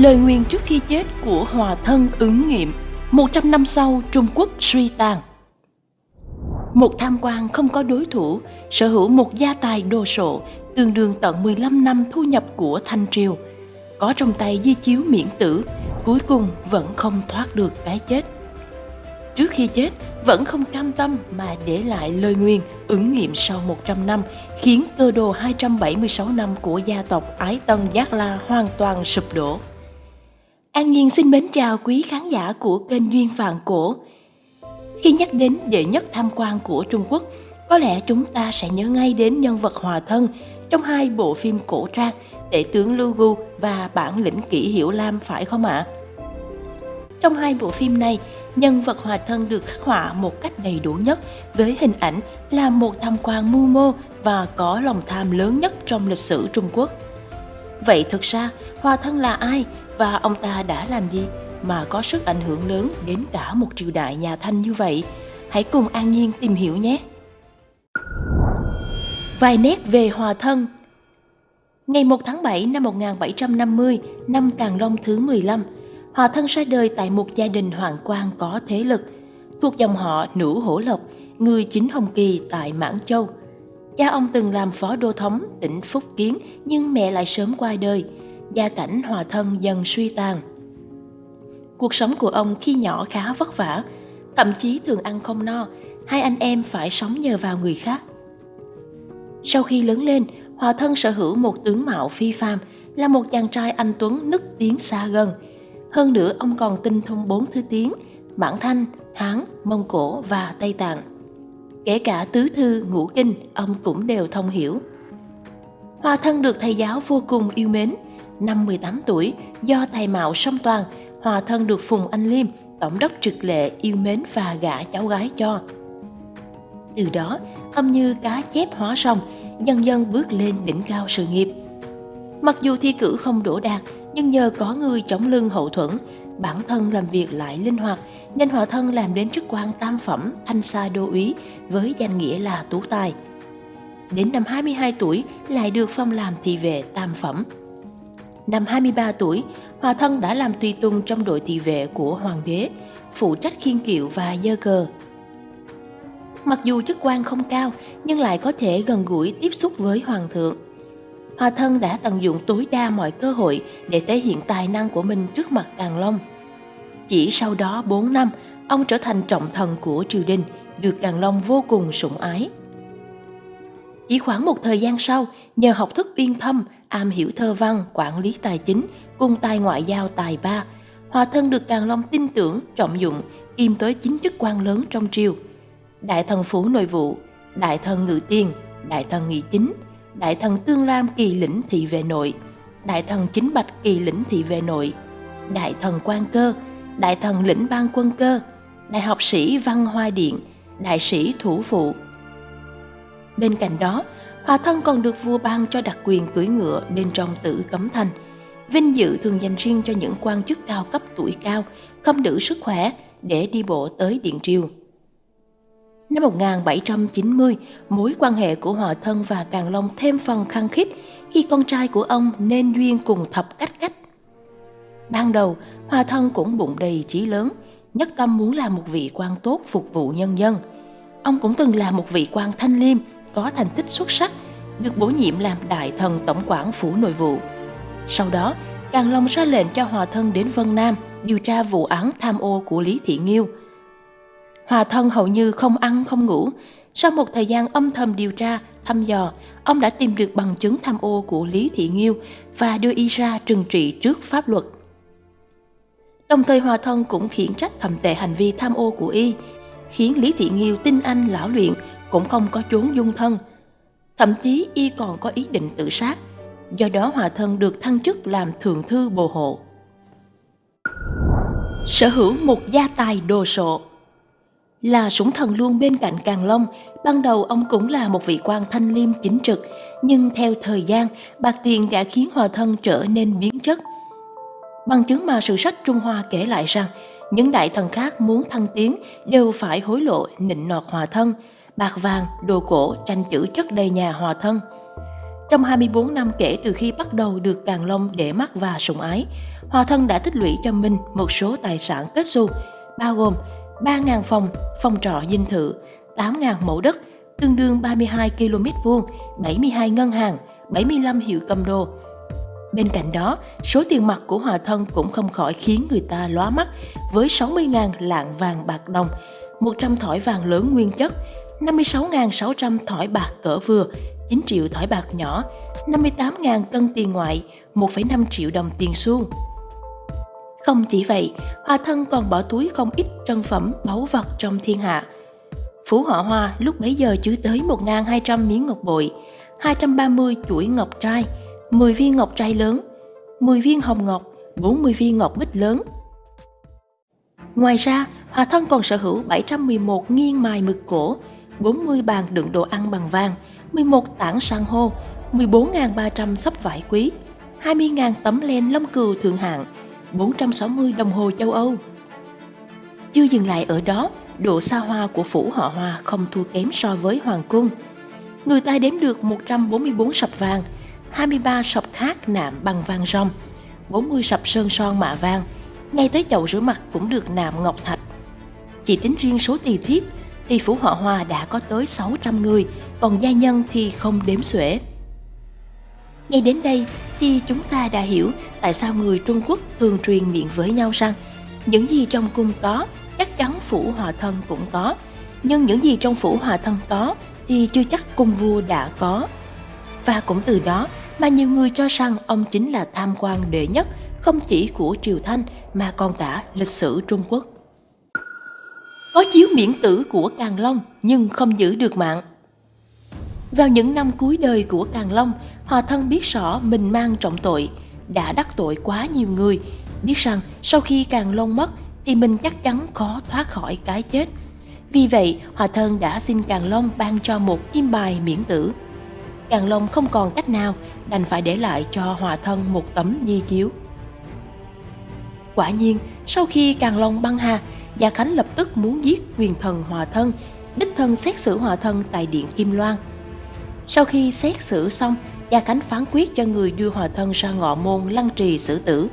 Lời nguyền trước khi chết của hòa thân ứng nghiệm 100 năm sau Trung Quốc suy tàn. Một tham quan không có đối thủ, Sở hữu một gia tài đồ sộ, Tương đương tận 15 năm thu nhập của Thanh Triều. Có trong tay di chiếu miễn tử, Cuối cùng vẫn không thoát được cái chết. Trước khi chết, vẫn không cam tâm mà để lại lời nguyền ứng nghiệm sau 100 năm, khiến cơ đồ 276 năm của gia tộc Ái Tân Giác La hoàn toàn sụp đổ. An Nhiên xin mến chào quý khán giả của kênh Duyên Vạn Cổ. Khi nhắc đến đệ nhất tham quan của Trung Quốc, có lẽ chúng ta sẽ nhớ ngay đến nhân vật hòa thân trong hai bộ phim cổ trang Tể tướng Lưu Gu và Bản lĩnh kỷ Hiểu Lam phải không ạ? Trong hai bộ phim này, nhân vật hòa thân được khắc họa một cách đầy đủ nhất với hình ảnh là một tham quan mưu mô và có lòng tham lớn nhất trong lịch sử Trung Quốc. Vậy thực ra, hòa thân là ai và ông ta đã làm gì mà có sức ảnh hưởng lớn đến cả một triều đại nhà Thanh như vậy? Hãy cùng An Nhiên tìm hiểu nhé! Vài nét về hòa thân Ngày 1 tháng 7 năm 1750, năm Càng Long thứ 15, Hòa thân ra đời tại một gia đình hoàng quan có thế lực, thuộc dòng họ Nữ Hổ Lộc, người chính Hồng Kỳ tại Mãn Châu. Cha ông từng làm phó đô thống tỉnh Phúc Kiến nhưng mẹ lại sớm qua đời, gia cảnh hòa thân dần suy tàn. Cuộc sống của ông khi nhỏ khá vất vả, thậm chí thường ăn không no, hai anh em phải sống nhờ vào người khác. Sau khi lớn lên, Hòa thân sở hữu một tướng mạo phi phàm, là một chàng trai anh tuấn nức tiếng xa gần – hơn nữa ông còn tinh thông bốn thứ tiếng, mãn Thanh, Hán, Mông Cổ và Tây Tạng. Kể cả tứ thư, ngũ kinh, ông cũng đều thông hiểu. Hòa thân được thầy giáo vô cùng yêu mến. Năm 18 tuổi, do thầy mạo song toàn, Hòa thân được Phùng Anh Liêm, tổng đốc trực lệ yêu mến và gả cháu gái cho. Từ đó, âm như cá chép hóa sông, dần dần bước lên đỉnh cao sự nghiệp. Mặc dù thi cử không đổ đạt, nhưng nhờ có người chống lưng hậu thuẫn, bản thân làm việc lại linh hoạt nên hòa thân làm đến chức quan tam phẩm thanh sa đô úy với danh nghĩa là tú tài. Đến năm 22 tuổi lại được phong làm thị vệ tam phẩm. Năm 23 tuổi, Hòa Thân đã làm tùy tùng trong đội thị vệ của Hoàng đế, phụ trách khiên kiệu và dơ cờ. Mặc dù chức quan không cao, nhưng lại có thể gần gũi tiếp xúc với Hoàng thượng. Hòa Thân đã tận dụng tối đa mọi cơ hội để thể hiện tài năng của mình trước mặt Càng Long. Chỉ sau đó 4 năm, ông trở thành trọng thần của triều đình, được Càng Long vô cùng sủng ái. Chỉ khoảng một thời gian sau, nhờ học thức uyên thâm, am hiểu thơ văn, quản lý tài chính, cùng tài ngoại giao tài ba, Hòa Thân được Càng Long tin tưởng, trọng dụng, kiêm tới chính chức quan lớn trong triều. Đại thần phủ nội vụ, đại thần ngự tiền, đại thần nghị chính, đại thần Tương Lam kỳ lĩnh thị vệ nội, đại thần Chính Bạch kỳ lĩnh thị vệ nội, đại thần Quan Cơ, đại thần lĩnh ban quân cơ, đại học sĩ Văn Hoa Điện, đại sĩ Thủ Phụ. Bên cạnh đó, Hòa Thân còn được vua ban cho đặc quyền cưỡi ngựa bên trong tử cấm thành. Vinh dự thường dành riêng cho những quan chức cao cấp tuổi cao, không đủ sức khỏe để đi bộ tới Điện Triều. Năm 1790, mối quan hệ của Hòa Thân và Càng Long thêm phần khăng khít khi con trai của ông nên duyên cùng thập cách cách. Ban đầu, Hòa Thân cũng bụng đầy chí lớn, nhất tâm muốn làm một vị quan tốt phục vụ nhân dân. Ông cũng từng là một vị quan thanh liêm, có thành tích xuất sắc, được bổ nhiệm làm đại thần tổng quản phủ nội vụ. Sau đó, Càng Long ra lệnh cho Hòa Thân đến Vân Nam điều tra vụ án tham ô của Lý Thị Nghiêu, Hòa thân hầu như không ăn không ngủ. Sau một thời gian âm thầm điều tra, thăm dò, ông đã tìm được bằng chứng tham ô của Lý Thị Nghiêu và đưa y ra trừng trị trước pháp luật. Đồng thời Hòa thân cũng khiển trách thầm tệ hành vi tham ô của y, khiến Lý Thị Nghiêu tin anh lão luyện cũng không có chốn dung thân. Thậm chí y còn có ý định tự sát, do đó Hòa thân được thăng chức làm thượng thư bồ hộ. Sở hữu một gia tài đồ sộ là sủng thần luôn bên cạnh Càng Long, ban đầu ông cũng là một vị quan thanh liêm chính trực, nhưng theo thời gian, bạc tiền đã khiến hòa thân trở nên biến chất. Bằng chứng mà sử sách Trung Hoa kể lại rằng, những đại thần khác muốn thăng tiến đều phải hối lộ nịnh nọt hòa thân, bạc vàng, đồ cổ, tranh chữ chất đầy nhà hòa thân. Trong 24 năm kể từ khi bắt đầu được Càng Long để mắt và sủng ái, Hòa Thân đã tích lũy cho mình một số tài sản kết xu, bao gồm 3.000 phòng, phòng trọ dinh thự, 8.000 mẫu đất, tương đương 32 km vuông, 72 ngân hàng, 75 hiệu cầm đồ. Bên cạnh đó, số tiền mặt của Hòa Thân cũng không khỏi khiến người ta lóa mắt với 60.000 lạng vàng bạc đồng, 100 thỏi vàng lớn nguyên chất, 56.600 thỏi bạc cỡ vừa, 9 triệu thỏi bạc nhỏ, 58.000 cân tiền ngoại, 1,5 triệu đồng tiền xu. Không chỉ vậy, Hoa Thân còn bỏ túi không ít trân phẩm báu vật trong thiên hạ. Phú họ Hoa lúc bấy giờ chứa tới 1.200 miếng ngọc bội, 230 chuỗi ngọc trai, 10 viên ngọc trai lớn, 10 viên hồng ngọc, 40 viên ngọc bích lớn. Ngoài ra, Hòa Thân còn sở hữu 711 nghiêng mài mực cổ, 40 bàn đựng đồ ăn bằng vàng, 11 tảng san hô, 14.300 sắp vải quý, 20.000 tấm len lông cừu thượng hạng, 460 đồng hồ châu Âu. Chưa dừng lại ở đó, độ xa hoa của phủ họ Hoa không thua kém so với Hoàng cung. Người ta đếm được 144 sập vàng, 23 sập khác nạm bằng vàng rong, 40 sập sơn son mạ vàng, ngay tới chậu rửa mặt cũng được nạm ngọc thạch. Chỉ tính riêng số tỳ thiếp thì phủ họ Hoa đã có tới 600 người, còn gia nhân thì không đếm xuể. Ngay đến đây thì chúng ta đã hiểu tại sao người Trung Quốc thường truyền miệng với nhau rằng những gì trong cung có chắc chắn phủ hòa thân cũng có, nhưng những gì trong phủ hòa thân có thì chưa chắc cung vua đã có. Và cũng từ đó mà nhiều người cho rằng ông chính là tham quan đệ nhất không chỉ của Triều Thanh mà còn cả lịch sử Trung Quốc. Có chiếu miễn tử của Càng Long nhưng không giữ được mạng. Vào những năm cuối đời của Càng Long, Hòa Thân biết rõ mình mang trọng tội, đã đắc tội quá nhiều người, biết rằng sau khi Càng Long mất thì mình chắc chắn khó thoát khỏi cái chết. Vì vậy, Hòa Thân đã xin Càng Long ban cho một kim bài miễn tử. Càng Long không còn cách nào, đành phải để lại cho Hòa Thân một tấm di chiếu. Quả nhiên, sau khi Càng Long băng hà, Gia Khánh lập tức muốn giết quyền thần Hòa Thân, đích thân xét xử Hòa Thân tại Điện Kim Loan. Sau khi xét xử xong, Gia Khánh phán quyết cho người đưa Hòa Thân ra ngọ môn lăng trì xử tử.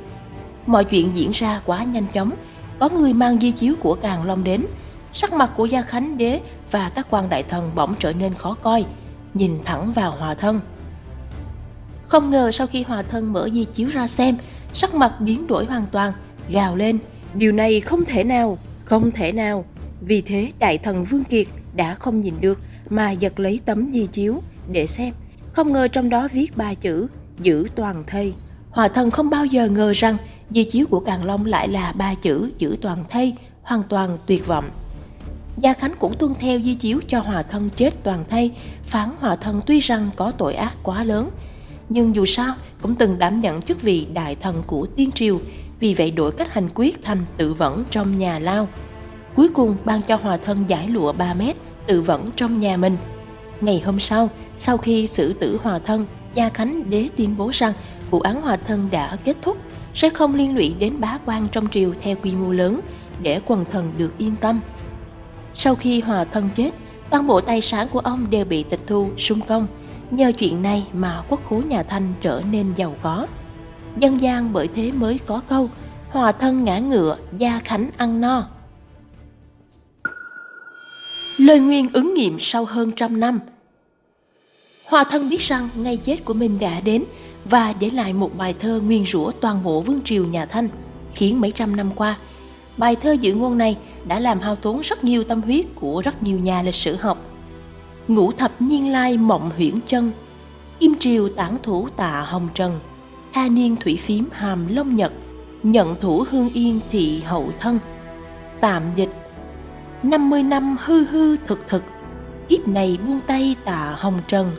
Mọi chuyện diễn ra quá nhanh chóng, có người mang di chiếu của Càng Long đến. Sắc mặt của Gia Khánh đế và các quan đại thần bỗng trở nên khó coi, nhìn thẳng vào Hòa Thân. Không ngờ sau khi Hòa Thân mở di chiếu ra xem, sắc mặt biến đổi hoàn toàn, gào lên. Điều này không thể nào, không thể nào. Vì thế đại thần Vương Kiệt đã không nhìn được mà giật lấy tấm di chiếu để xem. Không ngờ trong đó viết ba chữ giữ toàn thây. Hòa thần không bao giờ ngờ rằng di chiếu của Càng Long lại là ba chữ giữ toàn thây, hoàn toàn tuyệt vọng. Gia Khánh cũng tuân theo di chiếu cho Hòa thân chết toàn thây, phán Hòa thân tuy rằng có tội ác quá lớn, nhưng dù sao cũng từng đảm nhận chức vị đại thần của tiên triều, vì vậy đổi cách hành quyết thành tự vẫn trong nhà lao. Cuối cùng ban cho Hòa thân giải lụa 3 mét, tự vẫn trong nhà mình. Ngày hôm sau, sau khi xử tử Hòa thân, Gia Khánh đế tuyên bố rằng vụ án Hòa thân đã kết thúc, sẽ không liên lụy đến bá quan trong triều theo quy mô lớn để quần thần được yên tâm. Sau khi Hòa thân chết, toàn bộ tài sản của ông đều bị tịch thu, sung công. Nhờ chuyện này mà quốc khố nhà Thanh trở nên giàu có. Dân gian bởi thế mới có câu Hòa thân ngã ngựa, Gia Khánh ăn no. Lời nguyên ứng nghiệm sau hơn trăm năm – Hòa thân biết rằng ngày chết của mình đã đến và để lại một bài thơ nguyên rủa toàn bộ vương triều nhà Thanh, khiến mấy trăm năm qua, bài thơ dự ngôn này đã làm hao tốn rất nhiều tâm huyết của rất nhiều nhà lịch sử học. Ngũ thập niên lai mộng huyễn chân, kim triều tản thủ tạ hồng trần, tha niên thủy phím hàm long nhật, nhận thủ hương yên thị hậu thân. Tạm dịch. 50 năm hư hư thực thực, kiếp này buông tay tạ hồng trần,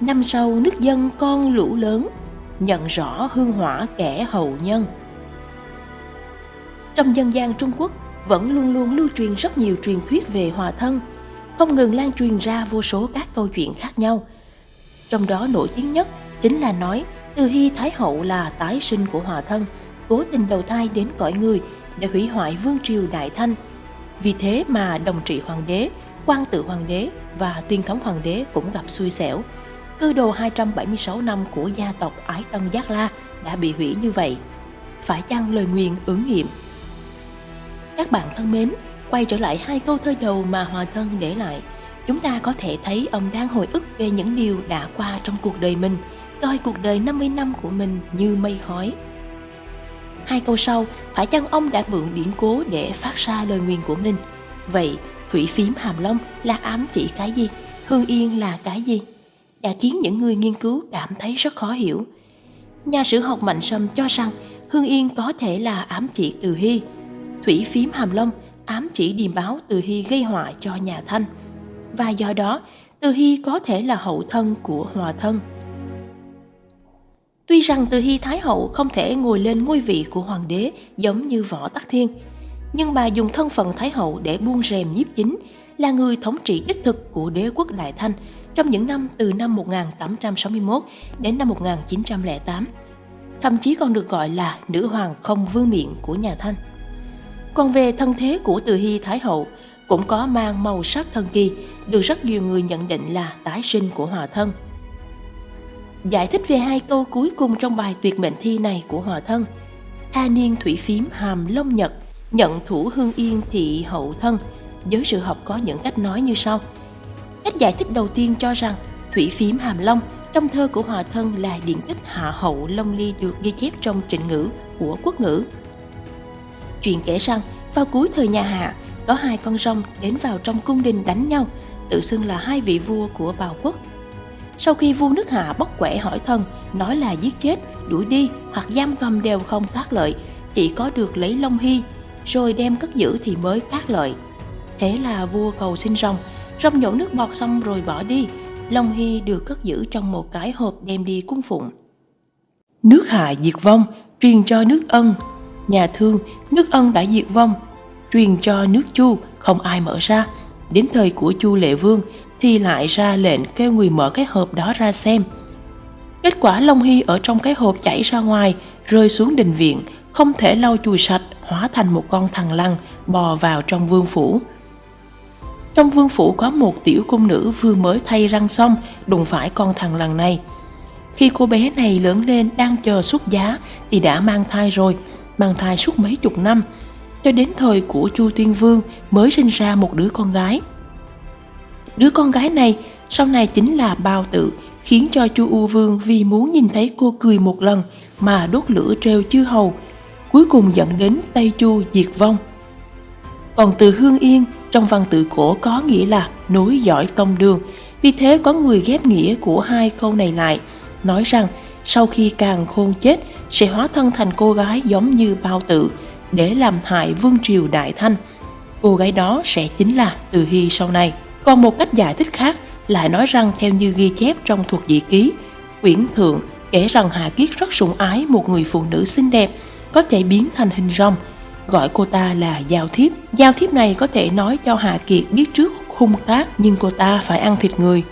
năm sau nước dân con lũ lớn nhận rõ hương hỏa kẻ hậu nhân. Trong dân gian trung quốc vẫn luôn luôn lưu truyền rất nhiều truyền thuyết về hòa thân không ngừng lan truyền ra vô số các câu chuyện khác nhau. Trong đó nổi tiếng nhất chính là nói từ hy thái hậu là tái sinh của hòa thân cố tình đầu thai đến cõi người để hủy hoại vương triều đại thanh vì thế mà đồng trị hoàng đế quan tự hoàng đế và tuyên thống hoàng đế cũng gặp xui xẻo cơ đồ 276 năm của gia tộc Ái Tân Giác La đã bị hủy như vậy. Phải chăng lời nguyền ứng nghiệm? Các bạn thân mến, quay trở lại hai câu thơ đầu mà Hòa Thân để lại, chúng ta có thể thấy ông đang hồi ức về những điều đã qua trong cuộc đời mình, coi cuộc đời 50 năm của mình như mây khói. Hai câu sau, phải chăng ông đã mượn điển cố để phát ra lời nguyền của mình? Vậy, thủy phím hàm long là ám chỉ cái gì? Hương yên là cái gì? Đã khiến những người nghiên cứu cảm thấy rất khó hiểu. Nhà sử học Mạnh Sâm cho rằng Hương Yên có thể là ám chỉ từ Hy. Thủy phím hàm long ám chỉ điềm báo từ Hy gây họa cho nhà Thanh. Và do đó, từ Hy có thể là hậu thân của Hòa Thân. Tuy rằng Từ Hy Thái Hậu không thể ngồi lên ngôi vị của hoàng đế giống như Võ Tắc Thiên, nhưng bà dùng thân phận Thái Hậu để buông rèm nhiếp chính, là người thống trị đích thực của đế quốc Đại Thanh trong những năm từ năm 1861 đến năm 1908, thậm chí còn được gọi là nữ hoàng không vương miện của nhà Thanh. Còn về thân thế của Từ Hy Thái Hậu, cũng có mang màu sắc thần kỳ, được rất nhiều người nhận định là tái sinh của hòa thân. Giải thích về hai câu cuối cùng trong bài tuyệt mệnh thi này của hòa thân. Tha niên thủy phím hàm long nhật, nhận thủ hương yên thị hậu thân. Giới sự học có những cách nói như sau. Cách giải thích đầu tiên cho rằng thủy phím hàm long trong thơ của hòa thân là điện tích hạ hậu long ly được ghi chép trong trịnh ngữ của quốc ngữ. Chuyện kể rằng vào cuối thời nhà Hạ, có hai con rồng đến vào trong cung đình đánh nhau, tự xưng là hai vị vua của bào quốc. Sau khi vua nước Hạ bóc quẻ hỏi thân, nói là giết chết, đuổi đi hoặc giam cầm đều không tác lợi, chỉ có được lấy Long Hy, rồi đem cất giữ thì mới tác lợi. Thế là vua cầu xin rồng, rồng nhổ nước bọt xong rồi bỏ đi, Long Hy được cất giữ trong một cái hộp đem đi cung phụng. Nước Hạ diệt vong, truyền cho nước Ân. Nhà thương, nước Ân đã diệt vong, truyền cho nước Chu, không ai mở ra. Đến thời của Chu Lệ Vương thì lại ra lệnh kêu người mở cái hộp đó ra xem. Kết quả Long Hy ở trong cái hộp chảy ra ngoài, rơi xuống đình viện, không thể lau chùi sạch, hóa thành một con thằng lăn, bò vào trong vương phủ. Trong vương phủ có một tiểu cung nữ vừa mới thay răng xong đụng phải con thằng lằn này. Khi cô bé này lớn lên đang chờ xuất giá thì đã mang thai rồi, mang thai suốt mấy chục năm, cho đến thời của Chu Tuyên Vương mới sinh ra một đứa con gái. Đứa con gái này sau này chính là Bao Tự, khiến cho Chu U Vương vì muốn nhìn thấy cô cười một lần mà đốt lửa treo chư hầu, cuối cùng dẫn đến Tây Chu diệt vong. Còn từ Hương Yên trong văn tự cổ có nghĩa là núi giỏi tông đường, vì thế có người ghép nghĩa của hai câu này lại, nói rằng sau khi càng khôn chết sẽ hóa thân thành cô gái giống như Bao Tự để làm hại vương triều Đại Thanh. Cô gái đó sẽ chính là Từ Hy sau này. Còn một cách giải thích khác lại nói rằng theo như ghi chép trong thuộc dị ký, quyển thượng kể rằng Hà Kiết rất sủng ái một người phụ nữ xinh đẹp có thể biến thành hình rồng, gọi cô ta là Giao Thiếp. Giao Thiếp này có thể nói cho Hà Kiệt biết trước hung tác nhưng cô ta phải ăn thịt người.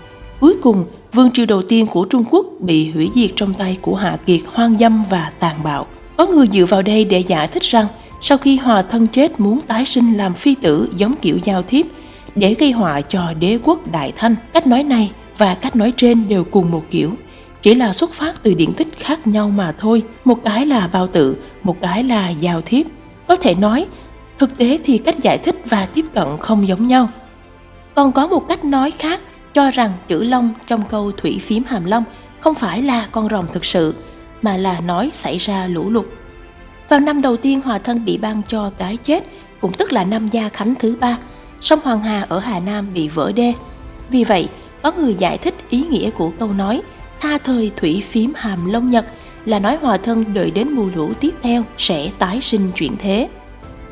Cuối cùng, vương triều đầu tiên của Trung Quốc bị hủy diệt trong tay của Hạ Kiệt hoang dâm và tàn bạo. Có người dựa vào đây để giải thích rằng sau khi hòa thân chết muốn tái sinh làm phi tử giống kiểu giao thiếp để gây họa cho đế quốc Đại Thanh. Cách nói này và cách nói trên đều cùng một kiểu, chỉ là xuất phát từ điển tích khác nhau mà thôi. Một cái là bao tự, một cái là giao thiếp. Có thể nói, thực tế thì cách giải thích và tiếp cận không giống nhau. Còn có một cách nói khác cho rằng chữ long trong câu thủy phím hàm long không phải là con rồng thực sự, mà là nói xảy ra lũ lụt. Vào năm đầu tiên Hòa Thân bị ban cho cái chết, cũng tức là năm Gia Khánh thứ ba, sông Hoàng Hà ở Hà Nam bị vỡ đê. Vì vậy, có người giải thích ý nghĩa của câu nói tha thời thủy phím hàm lông nhật là nói hòa thân đợi đến mùa lũ tiếp theo sẽ tái sinh chuyển thế.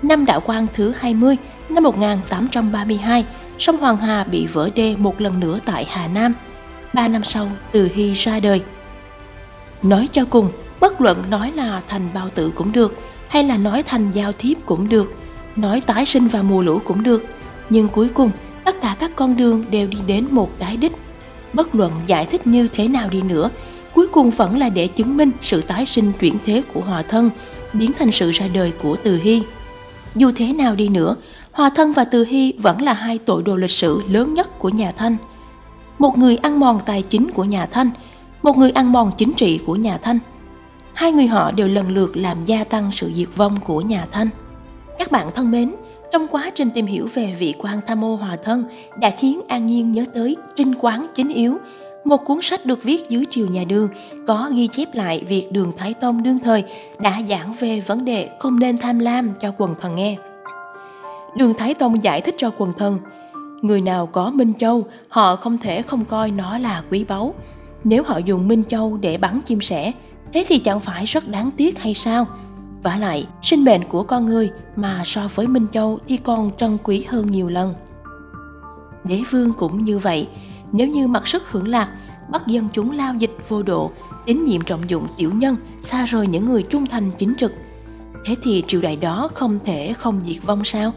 Năm đạo Quang thứ 20, năm 1832, sông Hoàng Hà bị vỡ đê một lần nữa tại Hà Nam. Ba năm sau, Từ Hy ra đời. Nói cho cùng, bất luận nói là thành bao tử cũng được, hay là nói thành giao thiếp cũng được, nói tái sinh vào mùa lũ cũng được, nhưng cuối cùng tất cả các con đường đều đi đến một cái đích. Bất luận giải thích như thế nào đi nữa, cuối cùng vẫn là để chứng minh sự tái sinh chuyển thế của hòa thân, biến thành sự ra đời của Từ Hy. Dù thế nào đi nữa, Hòa Thân và Từ Hy vẫn là hai tội đồ lịch sử lớn nhất của nhà Thanh. một người ăn mòn tài chính của nhà Thanh, một người ăn mòn chính trị của nhà Thanh. Hai người họ đều lần lượt làm gia tăng sự diệt vong của nhà Thanh. Các bạn thân mến, trong quá trình tìm hiểu về vị quan tham ô hòa thân đã khiến An Nhiên nhớ tới Trinh Quán Chính Yếu, một cuốn sách được viết dưới triều nhà Đường có ghi chép lại việc Đường Thái Tông đương thời đã giảng về vấn đề không nên tham lam cho quần thần nghe. Đường Thái Tông giải thích cho quần thần, người nào có Minh Châu, họ không thể không coi nó là quý báu. Nếu họ dùng Minh Châu để bắn chim sẻ, thế thì chẳng phải rất đáng tiếc hay sao? Vả lại, sinh mệnh của con người mà so với Minh Châu thì còn trân quý hơn nhiều lần. Đế vương cũng như vậy, nếu như mặc sức hưởng lạc, bắt dân chúng lao dịch vô độ, tín nhiệm trọng dụng tiểu nhân, xa rời những người trung thành chính trực, thế thì triều đại đó không thể không diệt vong sao?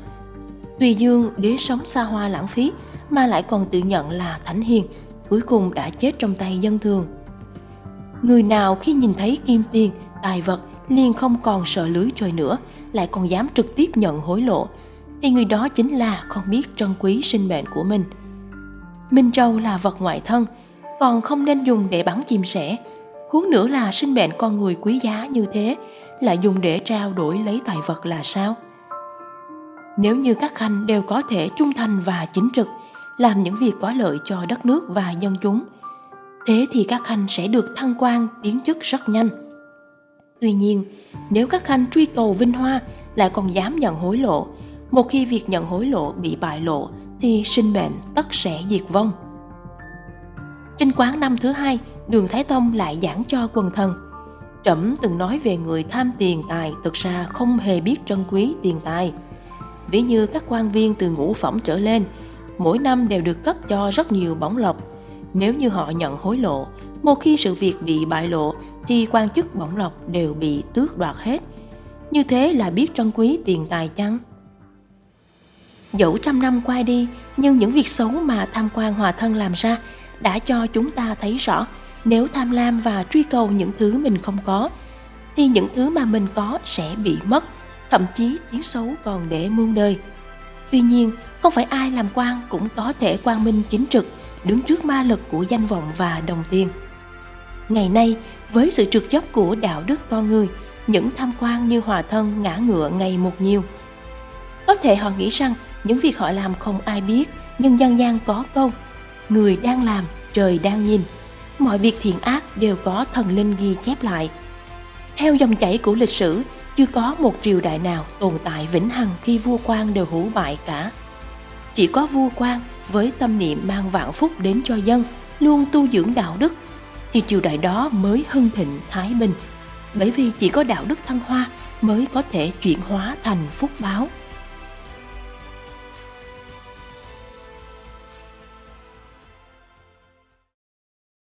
Tùy Dương đế sống xa hoa lãng phí mà lại còn tự nhận là thánh hiền, cuối cùng đã chết trong tay dân thường. Người nào khi nhìn thấy kim tiền, tài vật liền không còn sợ lưới trời nữa, lại còn dám trực tiếp nhận hối lộ, thì người đó chính là không biết trân quý sinh mệnh của mình. Minh Châu là vật ngoại thân, còn không nên dùng để bắn chim sẻ. Huống nữa là sinh mệnh con người quý giá như thế, lại dùng để trao đổi lấy tài vật là sao? Nếu như các khanh đều có thể trung thành và chính trực, làm những việc có lợi cho đất nước và dân chúng, thế thì các khanh sẽ được thăng quan tiến chức rất nhanh. Tuy nhiên, nếu các khanh truy cầu vinh hoa lại còn dám nhận hối lộ, một khi việc nhận hối lộ bị bại lộ thì sinh mệnh tất sẽ diệt vong. Trên quán năm thứ hai, Đường Thái Tông lại giảng cho quần thần. Trẫm từng nói về người tham tiền tài thực ra không hề biết trân quý tiền tài. Ví như các quan viên từ ngũ phẩm trở lên, mỗi năm đều được cấp cho rất nhiều bổng lộc. Nếu như họ nhận hối lộ, một khi sự việc bị bại lộ thì quan chức bổng lộc đều bị tước đoạt hết. Như thế là biết trân quý tiền tài chăng? Dẫu trăm năm qua đi, nhưng những việc xấu mà tham quan hòa thân làm ra đã cho chúng ta thấy rõ nếu tham lam và truy cầu những thứ mình không có, thì những thứ mà mình có sẽ bị mất, thậm chí tiếng xấu còn để muôn đời. Tuy nhiên, không phải ai làm quan cũng có thể quang minh chính trực, đứng trước ma lực của danh vọng và đồng tiền. Ngày nay, với sự trượt dốc của đạo đức con người, những tham quan như hòa thân ngã ngựa ngày một nhiều. Có thể họ nghĩ rằng những việc họ làm không ai biết, nhưng dân gian có câu, người đang làm, trời đang nhìn. Mọi việc thiện ác đều có thần linh ghi chép lại. Theo dòng chảy của lịch sử, chưa có một triều đại nào tồn tại vĩnh hằng khi vua quan đều hữu bại cả. Chỉ có vua quan với tâm niệm mang vạn phúc đến cho dân, luôn tu dưỡng đạo đức, thì triều đại đó mới hưng thịnh, thái bình. Bởi vì chỉ có đạo đức thăng hoa mới có thể chuyển hóa thành phúc báo.